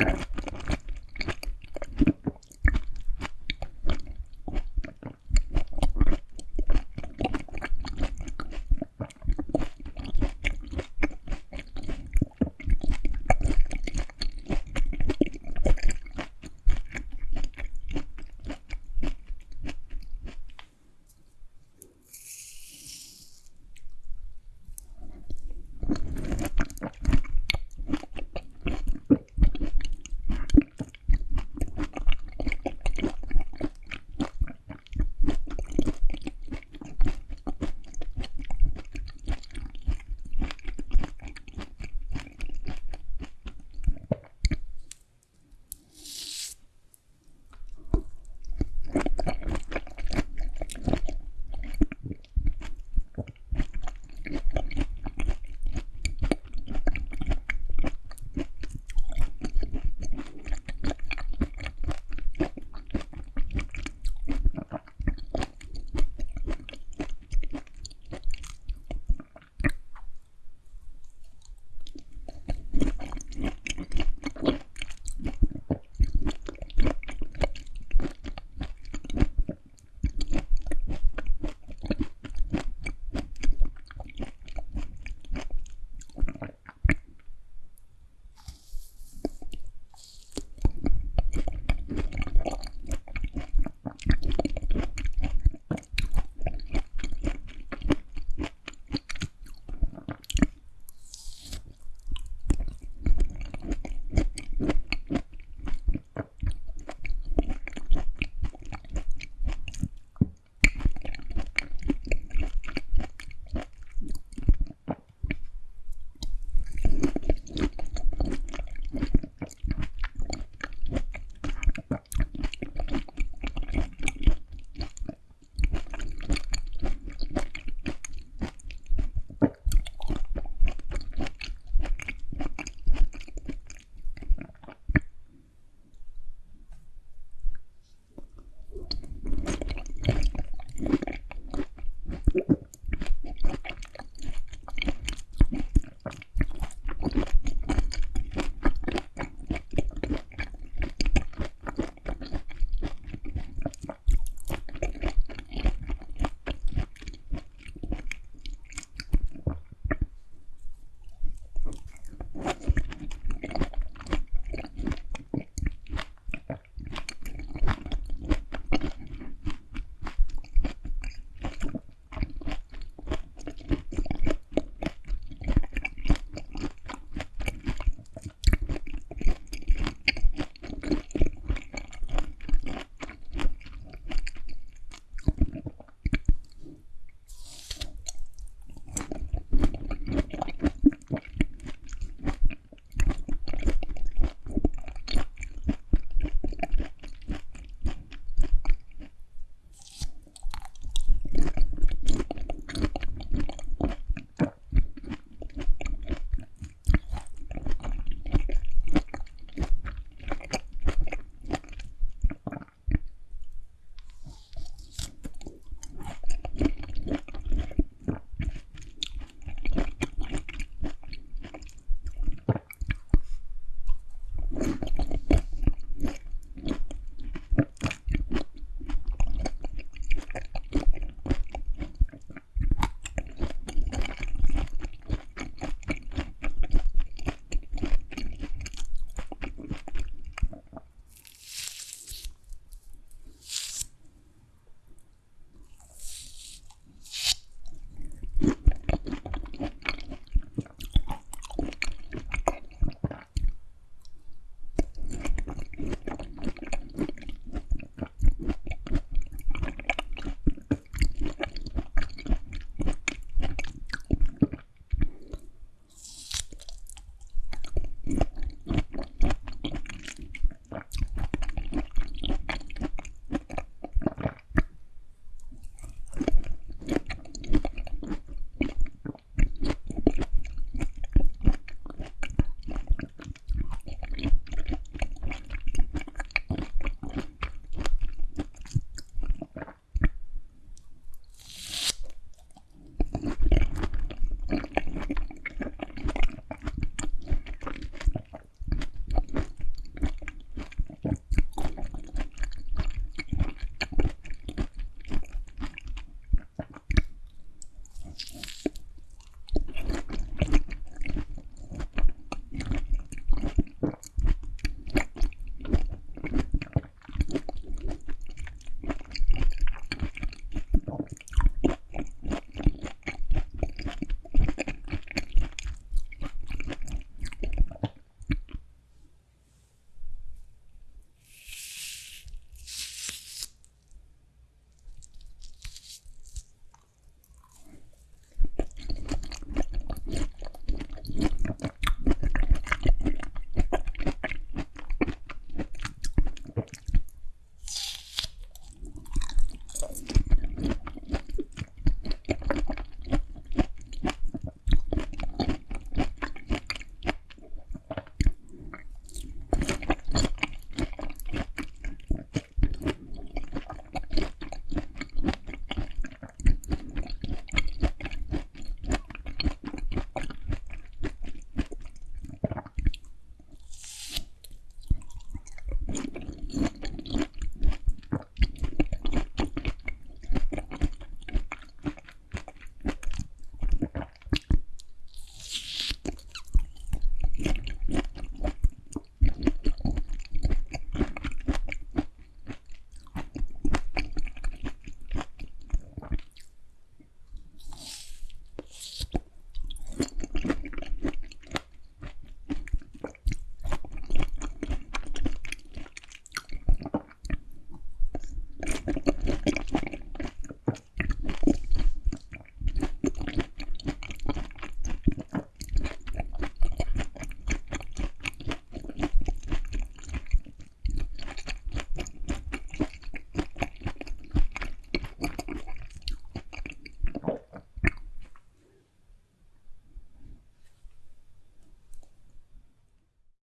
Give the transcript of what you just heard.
Okay.